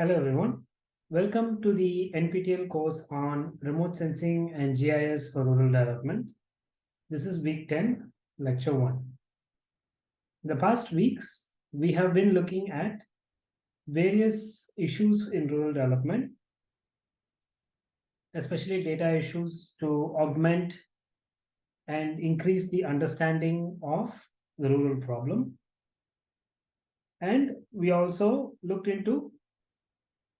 Hello everyone. Welcome to the NPTEL course on remote sensing and GIS for rural development. This is week 10, lecture 1. In the past weeks, we have been looking at various issues in rural development, especially data issues to augment and increase the understanding of the rural problem. And we also looked into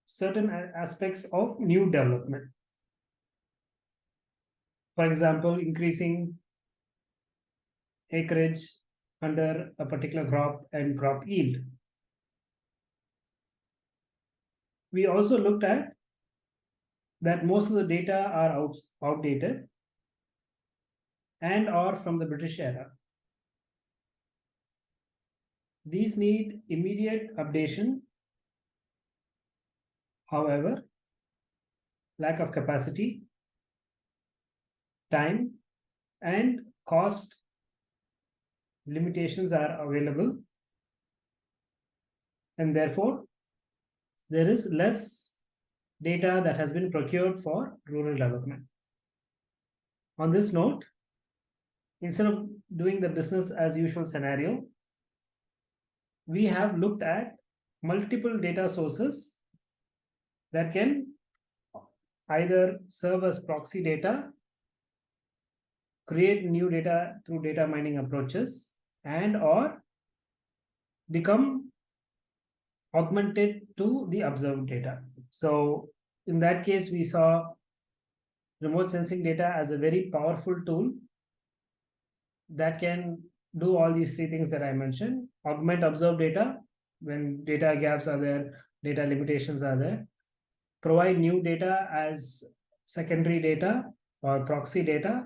certain aspects of new development. For example, increasing acreage under a particular crop and crop yield. We also looked at that most of the data are out, outdated and are from the British era. These need immediate updation However, lack of capacity, time, and cost limitations are available. And therefore, there is less data that has been procured for rural development. On this note, instead of doing the business as usual scenario, we have looked at multiple data sources that can either serve as proxy data, create new data through data mining approaches, and or become augmented to the observed data. So in that case, we saw remote sensing data as a very powerful tool that can do all these three things that I mentioned, augment observed data when data gaps are there, data limitations are there, provide new data as secondary data or proxy data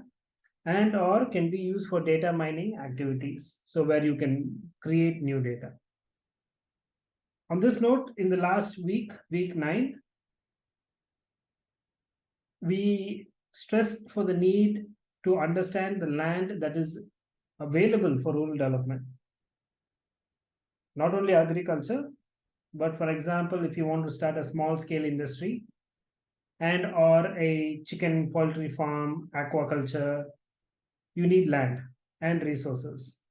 and or can be used for data mining activities. So where you can create new data. On this note, in the last week, week nine, we stressed for the need to understand the land that is available for rural development. Not only agriculture, but for example, if you want to start a small scale industry and or a chicken poultry farm, aquaculture, you need land and resources.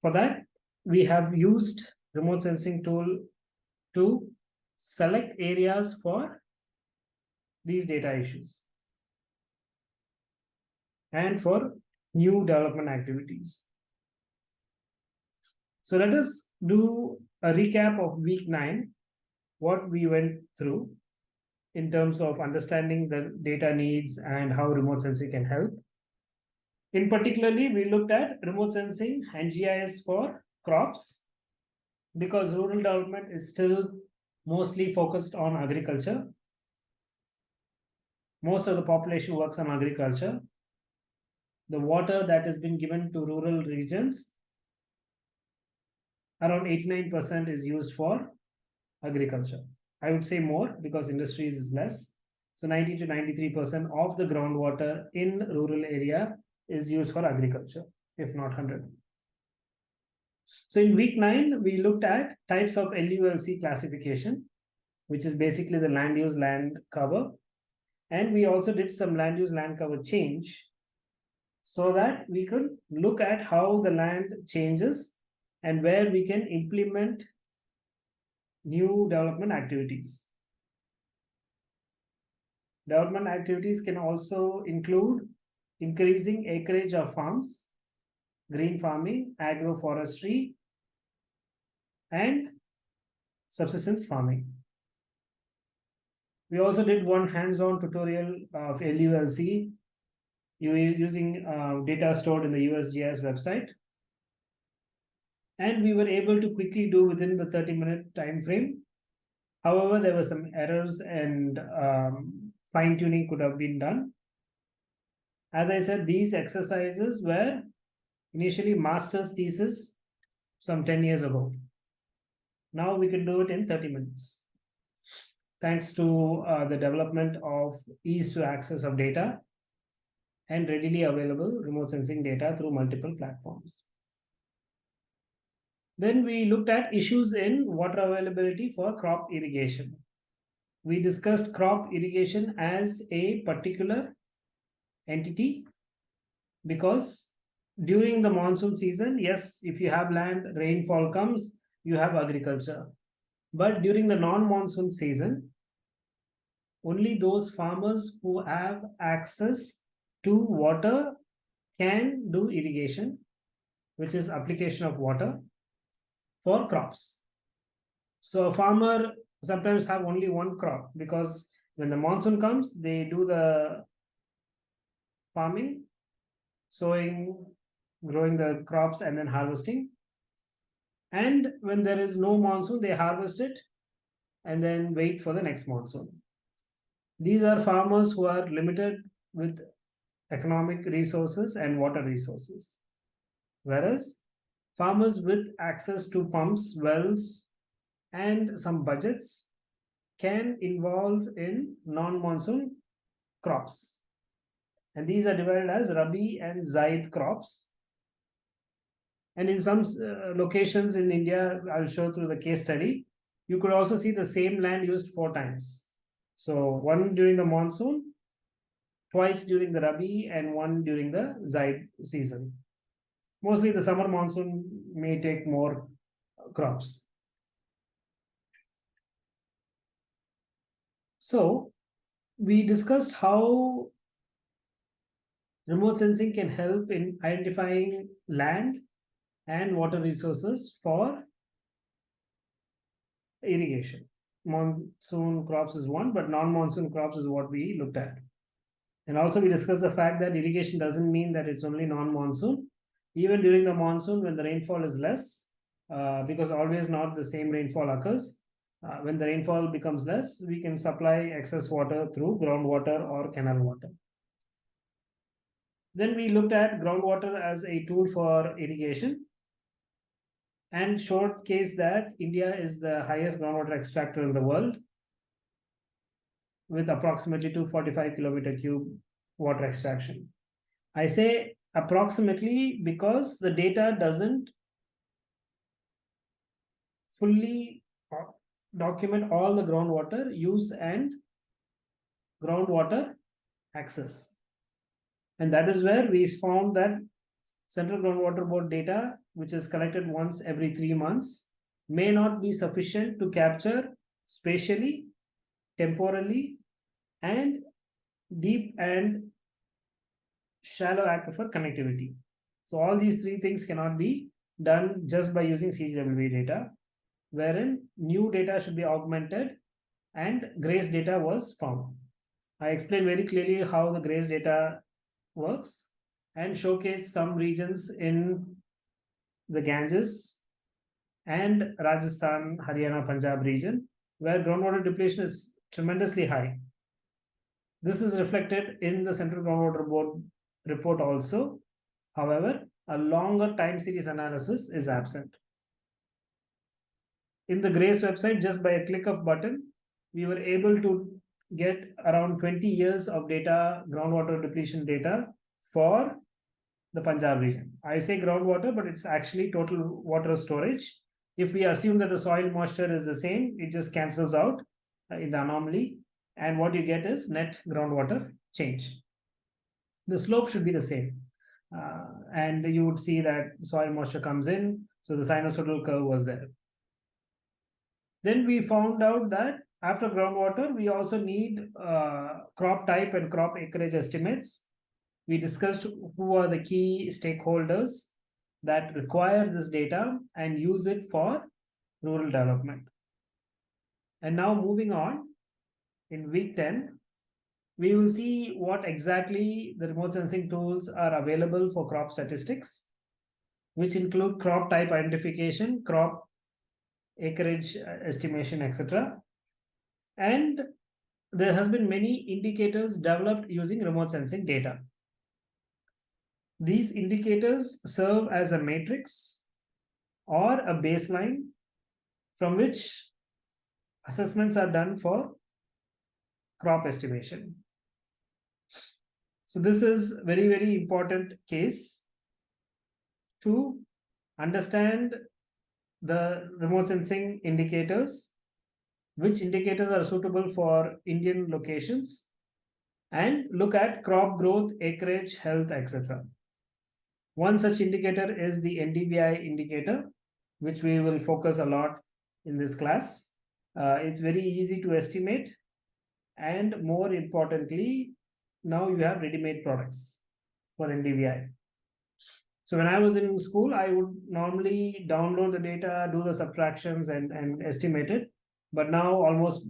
For that, we have used remote sensing tool to select areas for these data issues and for new development activities. So let us do a recap of week nine, what we went through in terms of understanding the data needs and how remote sensing can help. In particularly, we looked at remote sensing and GIS for crops because rural development is still mostly focused on agriculture. Most of the population works on agriculture. The water that has been given to rural regions around 89% is used for agriculture. I would say more because industries is less. So 90 to 93% of the groundwater in rural area is used for agriculture, if not 100. So in week nine, we looked at types of LULC classification, which is basically the land use land cover. And we also did some land use land cover change so that we could look at how the land changes and where we can implement new development activities. Development activities can also include increasing acreage of farms, green farming, agroforestry, and subsistence farming. We also did one hands-on tutorial of LULC using uh, data stored in the USGS website and we were able to quickly do within the 30 minute time frame. However, there were some errors and um, fine tuning could have been done. As I said, these exercises were initially master's thesis some 10 years ago. Now we can do it in 30 minutes. Thanks to uh, the development of ease to access of data and readily available remote sensing data through multiple platforms. Then we looked at issues in water availability for crop irrigation. We discussed crop irrigation as a particular entity because during the monsoon season, yes, if you have land, rainfall comes, you have agriculture. But during the non-monsoon season, only those farmers who have access to water can do irrigation, which is application of water for crops. So a farmer sometimes have only one crop because when the monsoon comes, they do the farming, sowing, growing the crops and then harvesting. And when there is no monsoon, they harvest it and then wait for the next monsoon. These are farmers who are limited with economic resources and water resources. Whereas farmers with access to pumps, wells, and some budgets can involve in non-monsoon crops. And these are divided as Rabi and Zaid crops. And in some uh, locations in India, I'll show through the case study, you could also see the same land used four times. So one during the monsoon, twice during the Rabi, and one during the Zaid season. Mostly the summer monsoon may take more crops. So we discussed how remote sensing can help in identifying land and water resources for irrigation. Monsoon crops is one, but non-monsoon crops is what we looked at. And also we discussed the fact that irrigation doesn't mean that it's only non-monsoon. Even during the monsoon, when the rainfall is less, uh, because always not the same rainfall occurs, uh, when the rainfall becomes less, we can supply excess water through groundwater or canal water. Then we looked at groundwater as a tool for irrigation and showcase that India is the highest groundwater extractor in the world with approximately 245 kilometer cube water extraction. I say approximately because the data doesn't fully uh, document all the groundwater use and groundwater access. And that is where we found that Central Groundwater Board data, which is collected once every three months, may not be sufficient to capture spatially, temporally, and deep and shallow aquifer connectivity. So all these three things cannot be done just by using CGWB data, wherein new data should be augmented and GRACE data was found. I explained very clearly how the GRACE data works and showcase some regions in the Ganges and Rajasthan, Haryana, Punjab region where groundwater depletion is tremendously high. This is reflected in the Central Groundwater Board report also. However, a longer time series analysis is absent. In the GRACE website, just by a click of button, we were able to get around 20 years of data, groundwater depletion data for the Punjab region. I say groundwater, but it's actually total water storage. If we assume that the soil moisture is the same, it just cancels out uh, in the anomaly. And what you get is net groundwater change. The slope should be the same. Uh, and you would see that soil moisture comes in. So the sinusoidal curve was there. Then we found out that after groundwater, we also need uh, crop type and crop acreage estimates we discussed who are the key stakeholders that require this data and use it for rural development. And now moving on, in week 10, we will see what exactly the remote sensing tools are available for crop statistics, which include crop type identification, crop acreage uh, estimation, etc. And there has been many indicators developed using remote sensing data. These indicators serve as a matrix or a baseline from which assessments are done for crop estimation. So this is very, very important case to understand the remote sensing indicators, which indicators are suitable for Indian locations, and look at crop growth, acreage, health, etc. One such indicator is the NDVI indicator, which we will focus a lot in this class. Uh, it's very easy to estimate. And more importantly, now you have ready-made products for NDVI. So when I was in school, I would normally download the data, do the subtractions and, and estimate it. But now almost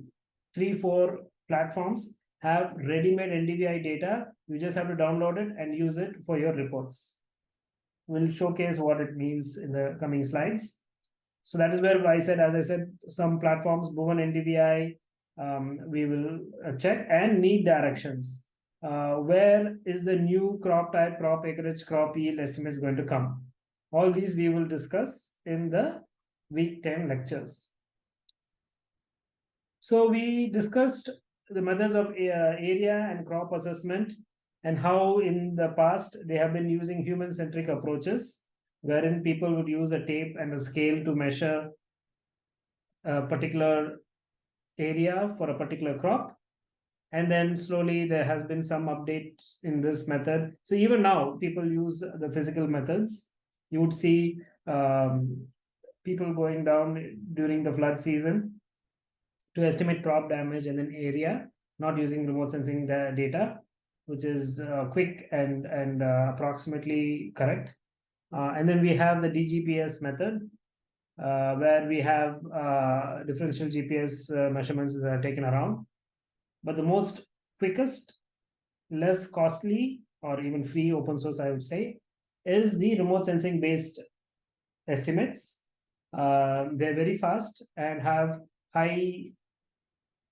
three, four platforms have ready-made NDVI data. You just have to download it and use it for your reports will showcase what it means in the coming slides. So that is where I said, as I said, some platforms, Bhuvan NDVI, um, we will uh, check and need directions. Uh, where is the new crop type, crop acreage, crop yield estimates going to come? All these we will discuss in the week 10 lectures. So we discussed the methods of uh, area and crop assessment and how in the past they have been using human-centric approaches wherein people would use a tape and a scale to measure a particular area for a particular crop. And then slowly there has been some updates in this method. So even now people use the physical methods. You would see um, people going down during the flood season to estimate crop damage and then area not using remote sensing data which is uh, quick and and uh, approximately correct. Uh, and then we have the DGPS method, uh, where we have uh, differential GPS measurements that are taken around. But the most quickest, less costly, or even free open source, I would say, is the remote sensing based estimates. they're very fast and have high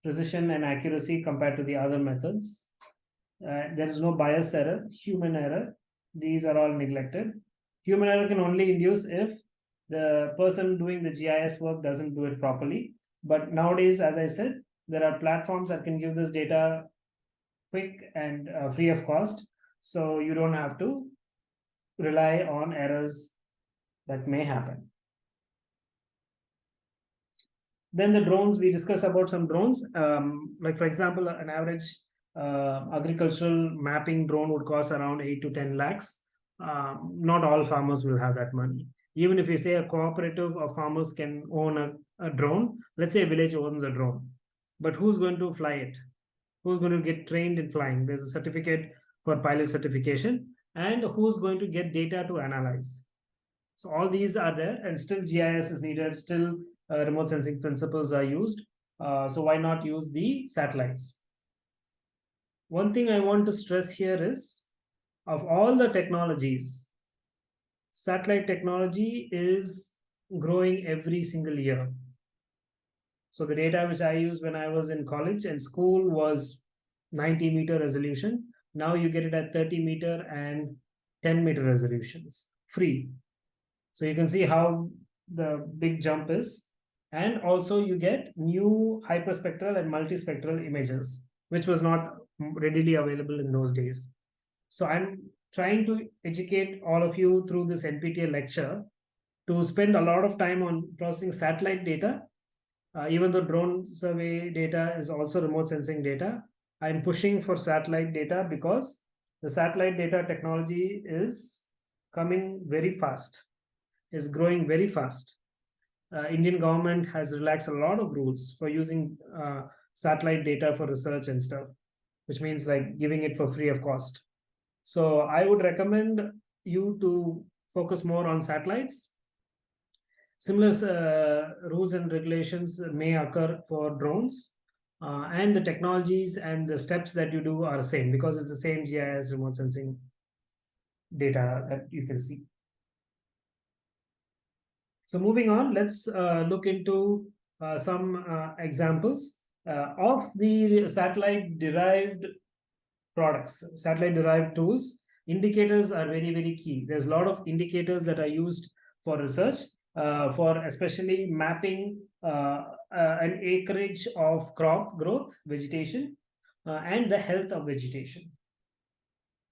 precision and accuracy compared to the other methods. Uh, there is no bias error, human error. These are all neglected. Human error can only induce if the person doing the GIS work doesn't do it properly. But nowadays, as I said, there are platforms that can give this data quick and uh, free of cost. So you don't have to rely on errors that may happen. Then the drones, we discuss about some drones. Um, like for example, an average uh, agricultural mapping drone would cost around 8 to 10 lakhs. Um, not all farmers will have that money. Even if you say a cooperative of farmers can own a, a drone, let's say a village owns a drone, but who's going to fly it? Who's going to get trained in flying? There's a certificate for pilot certification and who's going to get data to analyze. So all these are there and still GIS is needed, still uh, remote sensing principles are used. Uh, so why not use the satellites? One thing I want to stress here is of all the technologies, satellite technology is growing every single year. So the data which I used when I was in college and school was 90 meter resolution. Now you get it at 30 meter and 10 meter resolutions, free. So you can see how the big jump is. And also you get new hyperspectral and multispectral images, which was not readily available in those days. So I'm trying to educate all of you through this NPTEL lecture to spend a lot of time on processing satellite data. Uh, even though drone survey data is also remote sensing data, I'm pushing for satellite data because the satellite data technology is coming very fast, is growing very fast. Uh, Indian government has relaxed a lot of rules for using uh, satellite data for research and stuff which means like giving it for free of cost. So I would recommend you to focus more on satellites. Similar uh, rules and regulations may occur for drones uh, and the technologies and the steps that you do are the same because it's the same GIS remote sensing data that you can see. So moving on, let's uh, look into uh, some uh, examples uh, of the satellite derived products, satellite derived tools, indicators are very, very key. There's a lot of indicators that are used for research, uh, for especially mapping uh, uh, an acreage of crop growth, vegetation, uh, and the health of vegetation.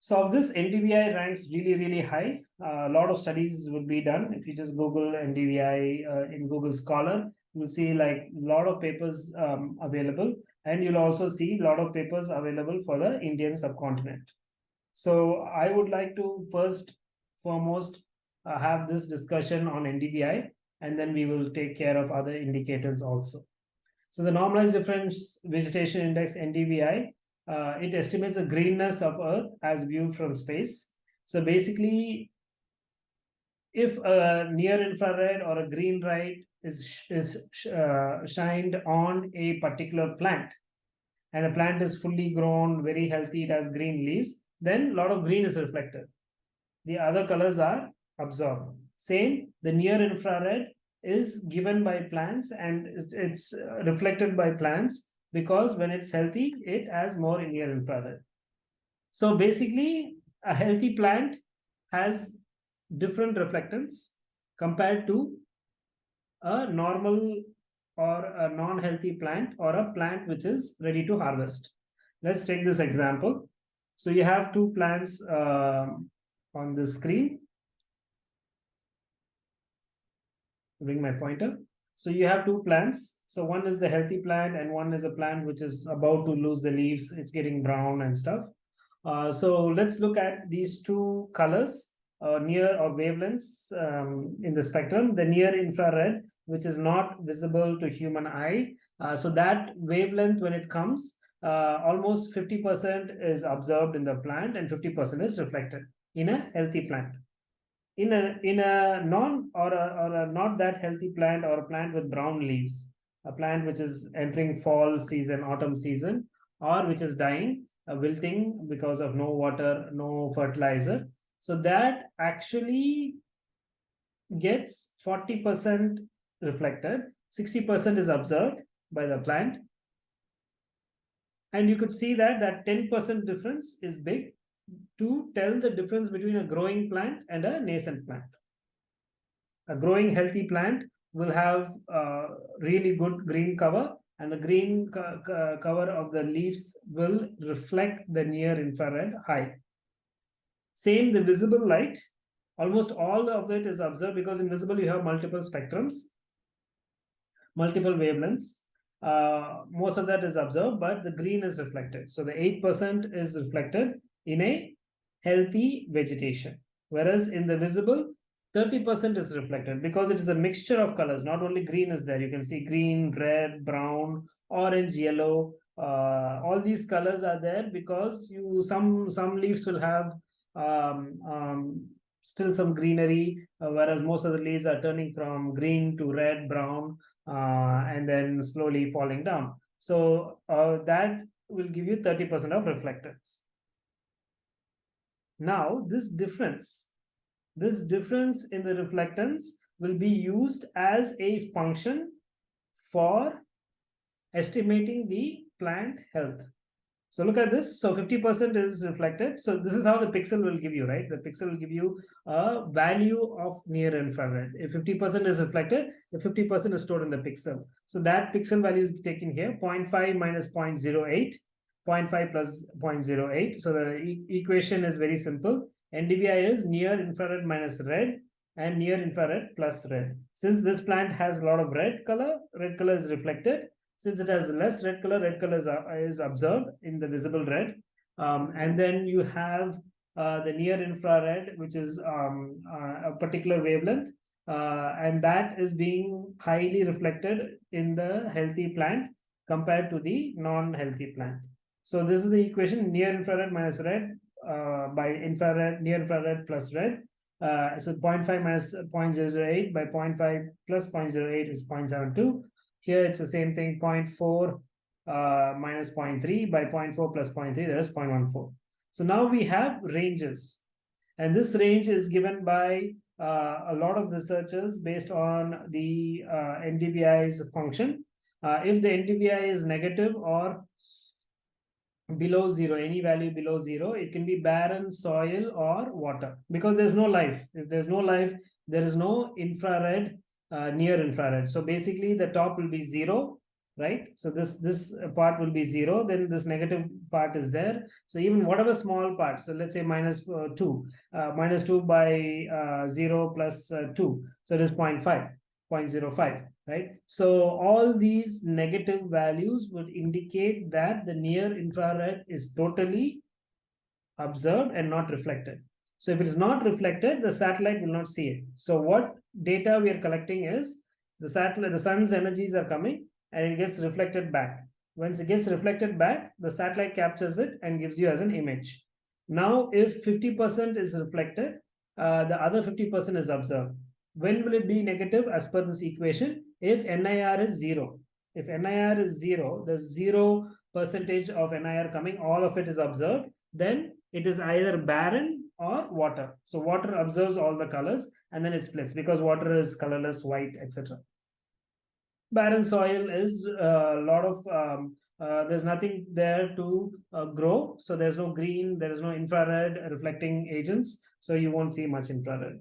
So of this NDVI ranks really, really high. Uh, a lot of studies would be done. If you just Google NDVI in Google Scholar, you'll see like a lot of papers um, available. And you'll also see a lot of papers available for the Indian subcontinent. So I would like to first foremost uh, have this discussion on NDVI, and then we will take care of other indicators also. So the normalized difference vegetation index NDVI uh, it estimates the greenness of Earth as viewed from space. So basically, if a near infrared or a green light is is uh, shined on a particular plant, and the plant is fully grown, very healthy, it has green leaves, then a lot of green is reflected. The other colors are absorbed. Same, the near infrared is given by plants and it's reflected by plants because when it's healthy, it has more near infrared. So basically, a healthy plant has different reflectance compared to a normal or a non-healthy plant or a plant which is ready to harvest. Let's take this example. So you have two plants uh, on the screen. Bring my pointer. So you have two plants. So one is the healthy plant and one is a plant which is about to lose the leaves. It's getting brown and stuff. Uh, so let's look at these two colors, uh, near or wavelengths um, in the spectrum. The near infrared, which is not visible to human eye. Uh, so that wavelength, when it comes, uh, almost 50% is observed in the plant and 50% is reflected in a healthy plant in a in a non or a, or a not that healthy plant or a plant with brown leaves a plant which is entering fall season autumn season or which is dying uh, wilting because of no water no fertilizer so that actually gets 40% reflected 60% is observed by the plant and you could see that that 10% difference is big to tell the difference between a growing plant and a nascent plant. A growing healthy plant will have uh, really good green cover and the green co co cover of the leaves will reflect the near infrared high. Same the visible light, almost all of it is observed because in visible you have multiple spectrums, multiple wavelengths. Uh, most of that is observed, but the green is reflected. So the 8% is reflected in a healthy vegetation. Whereas in the visible, 30% is reflected because it is a mixture of colors. Not only green is there. You can see green, red, brown, orange, yellow. Uh, all these colors are there because you some some leaves will have um, um, still some greenery, uh, whereas most of the leaves are turning from green to red, brown, and then slowly falling down. So uh, that will give you 30% of reflectance. Now this difference, this difference in the reflectance will be used as a function for estimating the plant health. So look at this. So 50% is reflected. So this is how the pixel will give you, right? The pixel will give you a value of near infrared. If 50% is reflected, the 50% is stored in the pixel. So that pixel value is taken here, 0.5 minus 0.08 0.5 plus 0.08. So the e equation is very simple. NDVI is near infrared minus red and near infrared plus red. Since this plant has a lot of red color, red color is reflected. Since it has less red color, red color is, uh, is observed in the visible red. Um, and then you have uh, the near infrared, which is um, uh, a particular wavelength. Uh, and that is being highly reflected in the healthy plant compared to the non-healthy plant. So this is the equation near infrared minus red uh, by infrared, near infrared plus red. Uh, so 0.5 minus 0.008 by 0.5 plus 0.08 is 0.72. Here it's the same thing 0.4 uh, minus 0.3 by 0.4 plus 0.3 that is 0.14. So now we have ranges and this range is given by uh, a lot of researchers based on the uh, NDVI's function. Uh, if the NDVI is negative or below zero, any value below zero, it can be barren soil or water because there's no life. If there's no life, there is no infrared uh, near infrared. So basically the top will be zero, right? So this, this part will be zero, then this negative part is there. So even whatever small part, so let's say minus, uh, two, uh, minus two by uh, zero plus, uh, two. So it is 0.5, 0.05, right? So all these negative values would indicate that the near infrared is totally observed and not reflected. So if it is not reflected, the satellite will not see it. So what data we are collecting is the satellite, the sun's energies are coming and it gets reflected back. Once it gets reflected back, the satellite captures it and gives you as an image. Now, if 50% is reflected, uh, the other 50% is observed. When will it be negative as per this equation? If NIR is zero. If NIR is zero, the zero percentage of NIR coming, all of it is observed, then it is either barren or water. So water observes all the colors and then it splits because water is colorless, white, etc. Barren soil is a lot of, um, uh, there's nothing there to uh, grow. So there's no green, there is no infrared reflecting agents. So you won't see much infrared.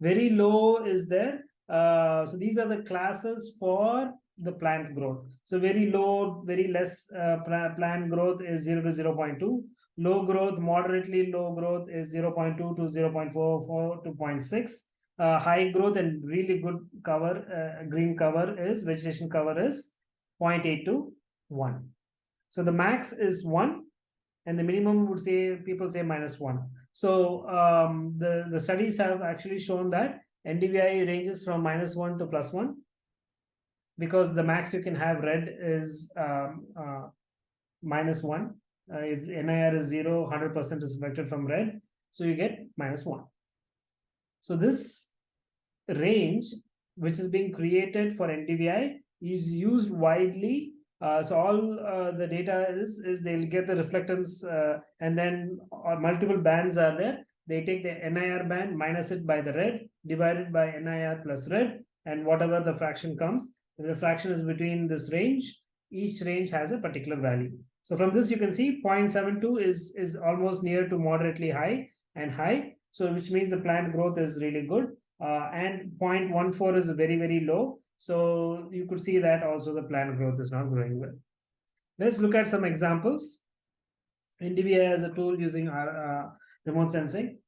Very low is there. Uh, so these are the classes for the plant growth. So very low, very less uh, plant growth is 0 to 0 0.2 Low growth, moderately low growth is 0.2 to 0.44 to 0.6. Uh, high growth and really good cover, uh, green cover is, vegetation cover is 0.8 to 1. So the max is 1 and the minimum would say, people say minus 1. So um, the, the studies have actually shown that NDVI ranges from minus 1 to plus 1 because the max you can have red is um, uh, minus 1 uh, if NIR is 0, 100% is reflected from red. So you get minus 1. So this range, which is being created for NDVI, is used widely. Uh, so all uh, the data is, is they'll get the reflectance uh, and then uh, multiple bands are there. They take the NIR band, minus it by the red, divided by NIR plus red, and whatever the fraction comes, the fraction is between this range, each range has a particular value. So from this, you can see 0.72 is, is almost near to moderately high and high. So which means the plant growth is really good. Uh, and 0.14 is very, very low. So you could see that also the plant growth is not growing well. Let's look at some examples. NDVI as a tool using our uh, remote sensing.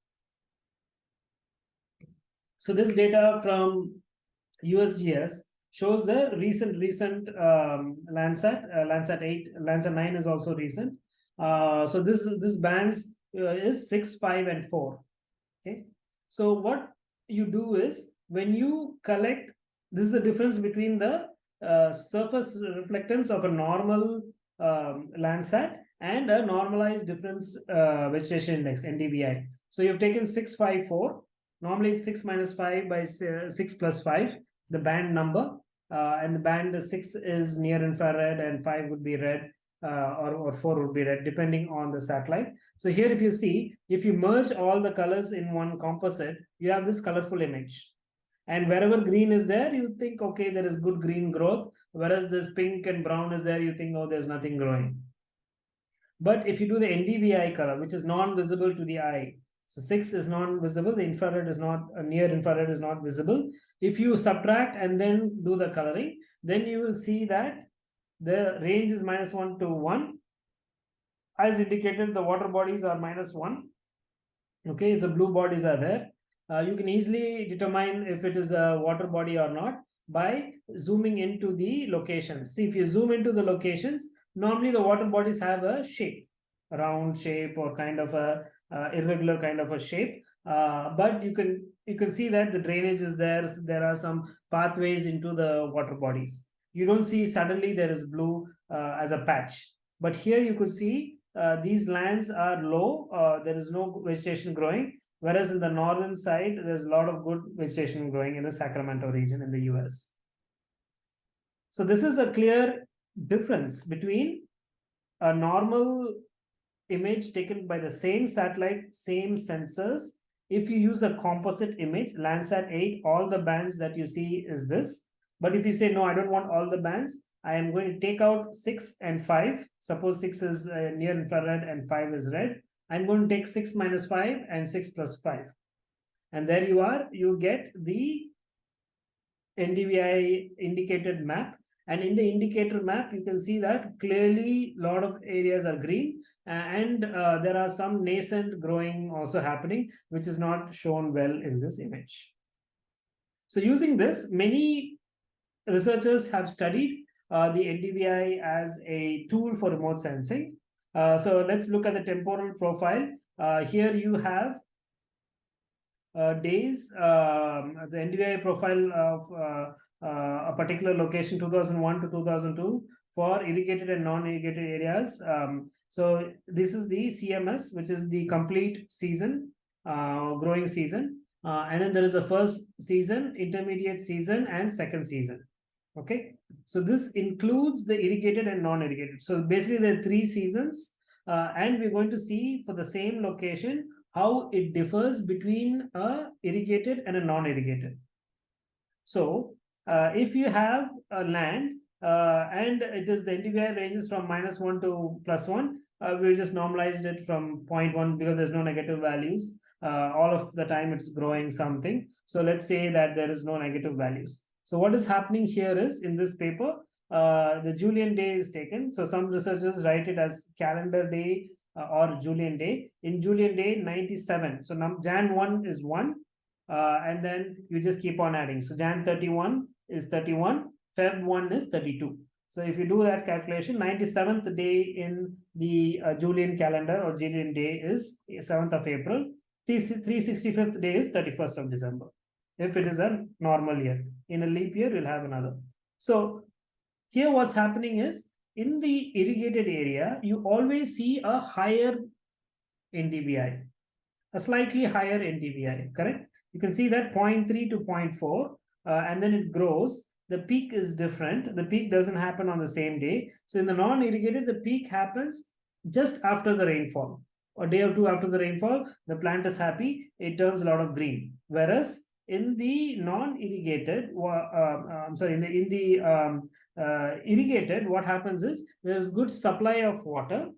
So this data from USGS shows the recent recent um, Landsat, uh, Landsat 8, Landsat 9 is also recent. Uh, so this this bands uh, is 6, 5, and 4. Okay. So what you do is when you collect, this is the difference between the uh, surface reflectance of a normal um, Landsat and a normalized difference uh, vegetation index, NDVI. So you've taken 654. Normally 6 minus 5 by 6 plus 5 the band number uh, and the band 6 is near infrared and 5 would be red uh, or, or 4 would be red depending on the satellite. So here if you see, if you merge all the colors in one composite, you have this colorful image. And wherever green is there, you think, okay, there is good green growth. Whereas this pink and brown is there, you think, oh, there's nothing growing. But if you do the NDVI color, which is non-visible to the eye, so 6 is non-visible, the infrared is not, uh, near infrared is not visible. If you subtract and then do the coloring, then you will see that the range is minus 1 to 1. As indicated, the water bodies are minus 1. Okay, so blue bodies are there. Uh, you can easily determine if it is a water body or not by zooming into the locations. See, if you zoom into the locations, normally the water bodies have a shape, round shape or kind of a irregular kind of a shape. Uh, but you can you can see that the drainage is there. There are some pathways into the water bodies. You don't see suddenly there is blue uh, as a patch. But here you could see these lands are low. there is no vegetation growing. Whereas in the northern side, there's a lot of good vegetation growing in the Sacramento region in the US. So this is a clear difference between a normal image taken by the same satellite, same sensors. If you use a composite image, Landsat 8, all the bands that you see is this. But if you say, no, I don't want all the bands, I am going to take out 6 and 5. Suppose 6 is uh, near infrared and 5 is red. I'm going to take 6 minus 5 and 6 plus 5. And there you are, you get the NDVI indicated map. And in the indicator map, you can see that clearly a lot of areas are green and uh, there are some nascent growing also happening, which is not shown well in this image. So using this, many researchers have studied uh, the NDVI as a tool for remote sensing. Uh, so let's look at the temporal profile. Uh, here you have uh, days, um, the NDVI profile of uh, uh, a particular location 2001 to 2002 for irrigated and non-irrigated areas. Um, so this is the CMS, which is the complete season, growing season. and then there is a first season, intermediate season, and second season okay so this includes the irrigated and non-irrigated so basically there are three seasons uh, and we're going to see for the same location how it differs between a irrigated and a non-irrigated so uh, if you have a land uh, and it is the NDVI ranges from minus 1 to plus 1 uh, we just normalized it from 0.1 because there's no negative values uh, all of the time it's growing something so let's say that there is no negative values so what is happening here is in this paper, uh, the Julian day is taken. So some researchers write it as calendar day uh, or Julian day. In Julian day, 97. So Jan 1 is 1. Uh, and then you just keep on adding. So Jan 31 is 31. Feb 1 is 32. So if you do that calculation, 97th day in the uh, Julian calendar or Julian day is 7th of April. 365th day is 31st of December if it is a normal year. In a leap year, we'll have another. So here what's happening is in the irrigated area, you always see a higher NDVI, a slightly higher NDVI, correct? You can see that 0.3 to 0.4, uh, and then it grows. The peak is different. The peak doesn't happen on the same day. So in the non-irrigated, the peak happens just after the rainfall. A day or two after the rainfall, the plant is happy. It turns a lot of green. Whereas in the non-irrigated, uh, uh, I'm sorry, in the, in the um, uh, irrigated, what happens is there's good supply of water.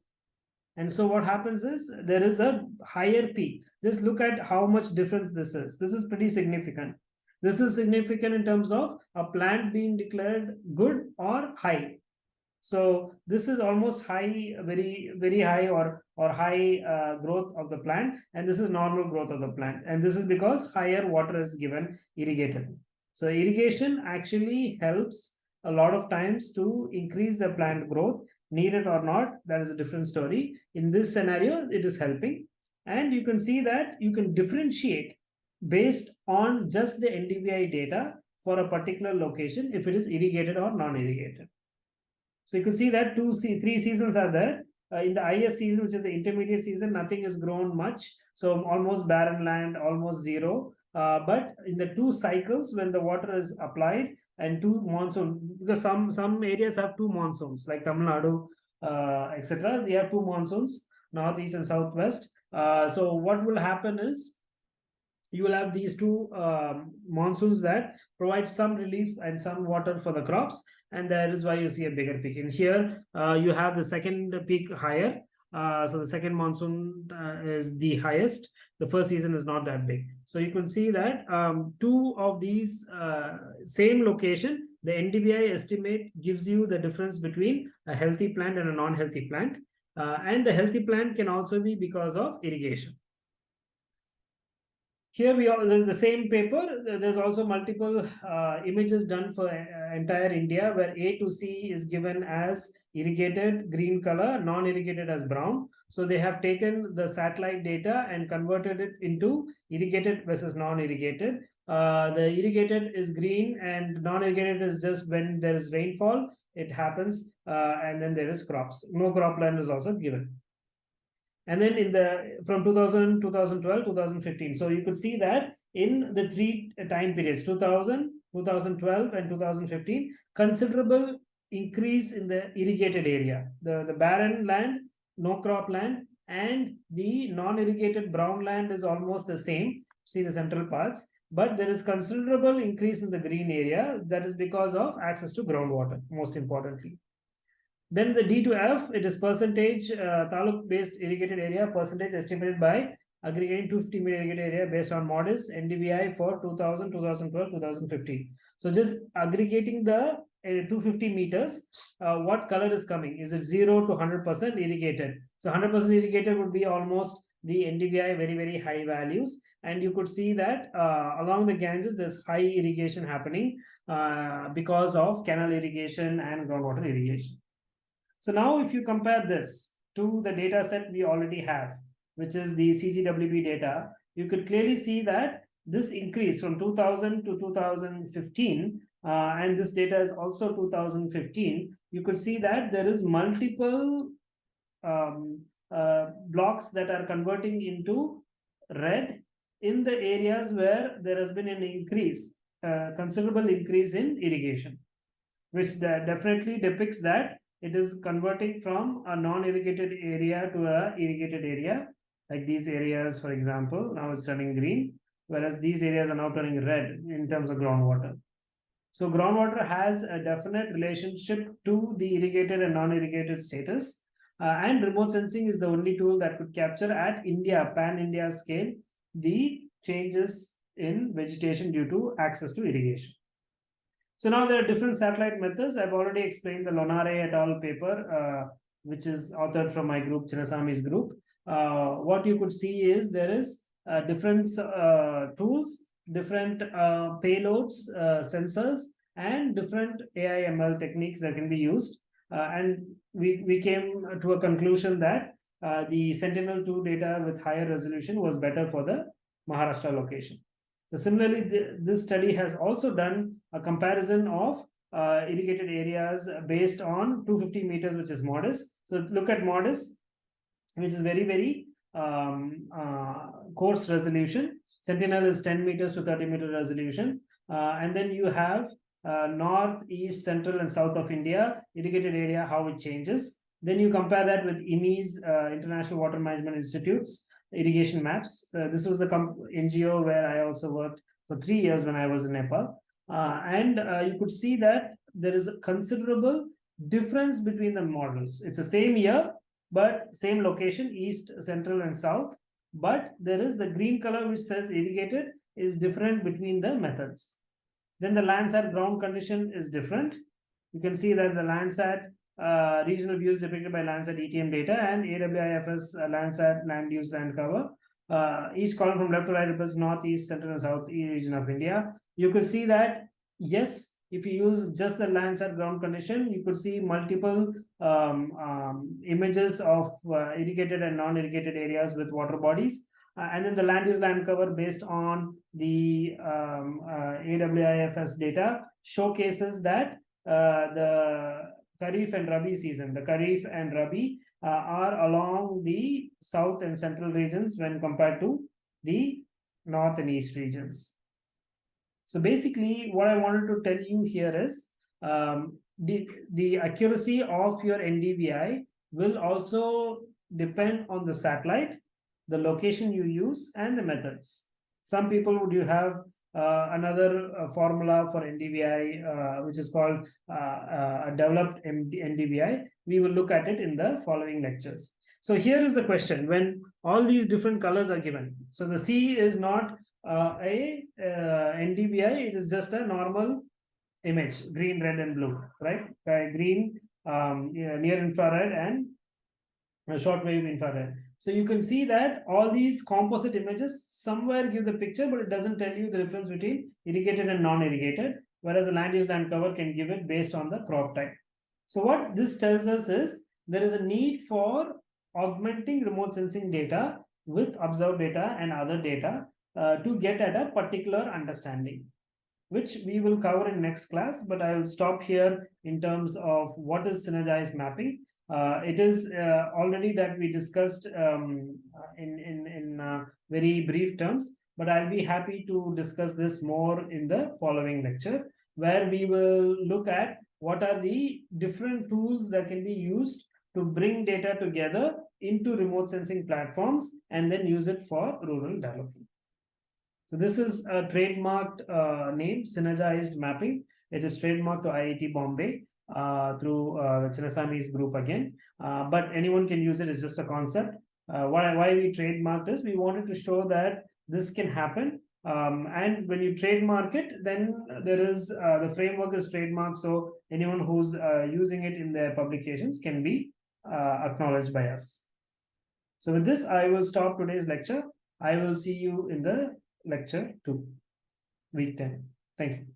And so what happens is there is a higher peak. Just look at how much difference this is. This is pretty significant. This is significant in terms of a plant being declared good or high. So this is almost high, very, very high or, or high uh, growth of the plant. And this is normal growth of the plant. And this is because higher water is given irrigated. So irrigation actually helps a lot of times to increase the plant growth, needed or not, that is a different story. In this scenario, it is helping. And you can see that you can differentiate based on just the NDVI data for a particular location if it is irrigated or non-irrigated. So you can see that two, three seasons are there. Uh, in the IS season, which is the intermediate season, nothing is grown much. So almost barren land, almost zero. Uh, but in the two cycles, when the water is applied and two monsoon, because some some areas have two monsoons, like Tamil Nadu, uh, etc. They have two monsoons, northeast and southwest. Uh, so what will happen is you will have these two um, monsoons that provide some relief and some water for the crops and that is why you see a bigger peak in here uh, you have the second peak higher uh, so the second monsoon uh, is the highest. The first season is not that big. So you can see that um, two of these uh, same location the ndvi estimate gives you the difference between a healthy plant and a non-healthy plant. Uh, and the healthy plant can also be because of irrigation. Here we are, there's the same paper. There's also multiple uh, images done for uh, entire India where A to C is given as irrigated green color, non-irrigated as brown. So they have taken the satellite data and converted it into irrigated versus non-irrigated. Uh, the irrigated is green and non-irrigated is just when there is rainfall, it happens uh, and then there is crops. No cropland is also given and then in the from 2000 2012 2015 so you could see that in the three time periods 2000 2012 and 2015 considerable increase in the irrigated area. The the barren land no crop land and the non-irrigated brown land is almost the same see the central parts but there is considerable increase in the green area that is because of access to groundwater most importantly. Then the D to F, it is percentage uh, taluk based irrigated area, percentage estimated by aggregating 250 million irrigated area based on MODIS NDVI for 2000, 2012, 2015. So just aggregating the uh, 250 meters, uh, what color is coming? Is it 0 to 100% irrigated? So 100% irrigated would be almost the NDVI very, very high values. And you could see that uh, along the Ganges, there's high irrigation happening uh, because of canal irrigation and groundwater irrigation. So now if you compare this to the data set we already have, which is the CGWB data, you could clearly see that this increase from 2000 to 2015, uh, and this data is also 2015, you could see that there is multiple um, uh, blocks that are converting into red in the areas where there has been an increase, uh, considerable increase in irrigation, which definitely depicts that it is converting from a non-irrigated area to a irrigated area, like these areas, for example, now it's turning green, whereas these areas are now turning red in terms of groundwater. So groundwater has a definite relationship to the irrigated and non-irrigated status. Uh, and remote sensing is the only tool that could capture at India, pan-India scale, the changes in vegetation due to access to irrigation. So now there are different satellite methods. I've already explained the Lonare et al. paper, uh, which is authored from my group, Chinnasamy's group. Uh, what you could see is there is uh, different uh, tools, different payloads, sensors, and different AI ML techniques that can be used and we, we came to a conclusion that the Sentinel-2 data with higher resolution was better for the Maharashtra location. So similarly, this study has also done a comparison of uh, irrigated areas based on 250 meters, which is MODIS. So look at MODIS, which is very, very um, uh, coarse resolution. Sentinel is 10 meters to 30 meter resolution. Uh, and then you have uh, north, east, central, and south of India, irrigated area, how it changes. Then you compare that with IMI's, uh, International Water Management Institute's irrigation maps. Uh, this was the NGO where I also worked for three years when I was in Nepal. Uh, and uh, you could see that there is a considerable difference between the models. It's the same year, but same location, east, central, and south. But there is the green color which says irrigated is different between the methods. Then the Landsat ground condition is different. You can see that the Landsat uh, regional views depicted by Landsat ETM data and AWIFS uh, Landsat land use land cover. Uh, each column from left to right represents north, east, central, and south region of India. You could see that, yes, if you use just the Landsat ground condition, you could see multiple um, um, images of uh, irrigated and non-irrigated areas with water bodies. Uh, and then the land use land cover based on the um, uh, AWIFS data showcases that uh, the Kharif and Rabi season, the Kharif and Rabi uh, are along the south and central regions when compared to the north and east regions. So basically what I wanted to tell you here is um, the, the accuracy of your NDVI will also depend on the satellite the location you use, and the methods. Some people would you have uh, another uh, formula for NDVI, uh, which is called uh, uh, developed NDVI. We will look at it in the following lectures. So here is the question, when all these different colors are given. So the C is not uh, a NDVI, it is just a normal image, green, red, and blue, right? green, um, near infrared, and short wave infrared. So you can see that all these composite images somewhere give the picture, but it doesn't tell you the difference between irrigated and non-irrigated, whereas the land use land cover can give it based on the crop type. So what this tells us is there is a need for augmenting remote sensing data with observed data and other data uh, to get at a particular understanding, which we will cover in next class, but I will stop here in terms of what is synergized mapping uh, it is uh, already that we discussed um, in, in, in uh, very brief terms, but I'll be happy to discuss this more in the following lecture, where we will look at what are the different tools that can be used to bring data together into remote sensing platforms and then use it for rural development. So this is a trademarked uh, name, Synergized Mapping. It is trademarked to IIT Bombay uh, through uh, Chinnasamy's group again. Uh, but anyone can use it. It's just a concept. Uh, why, why we trademarked this, we wanted to show that this can happen Um, and when you trademark it, then there is uh, the framework is trademarked. So anyone who's uh, using it in their publications can be acknowledged by us. So with this, I will stop today's lecture. I will see you in the lecture two, week 10. Thank you.